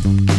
Thank